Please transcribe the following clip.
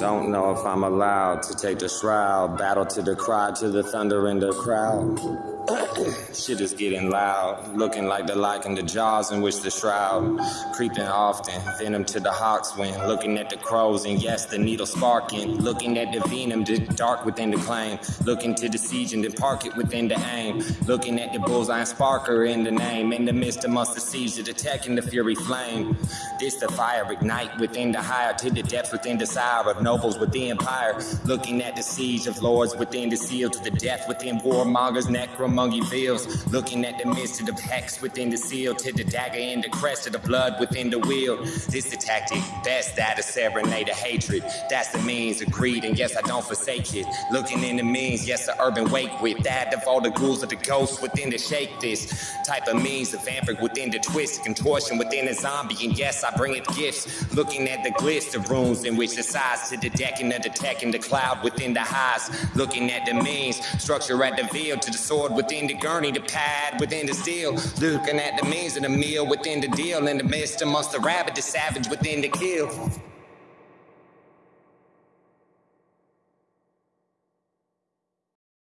Don't know if I'm allowed to take the shroud. Battle to the cry, to the thunder in the crowd. Shit is getting loud, looking like the like in the jaws in which the shroud creeping often, venom to the hawks when looking at the crows and yes, the needle sparking, looking at the venom, the dark within the claim, looking to the siege and then park it within the aim, looking at the bullseye sparker in the name, in the midst amongst the siege, the attacking the fury flame. This the fire ignite within the higher to the depths within the sire of nobles with the empire, looking at the siege of lords within the seal to the death within warmongers, necromonger feels, looking at the midst of the hex within the seal to the dagger in the crest of the blood within the wheel. This the tactic, best that to serenade a hatred. That's the means of greed, and yes, I don't forsake it. Looking in the means, yes, the urban wake with that of all the ghouls of the ghosts within the shake this type of means of vampiric within the twist, contortion within the zombie, and yes, I bring it gifts. Looking at the glitz of runes in which the size to the decking of the and the cloud within the highs. Looking at the means, structure at the veil to the sword within the gurney, the pad within the steel. Looking at the means of the meal within the deal, in the midst amongst the rabbit, the savage within the kill.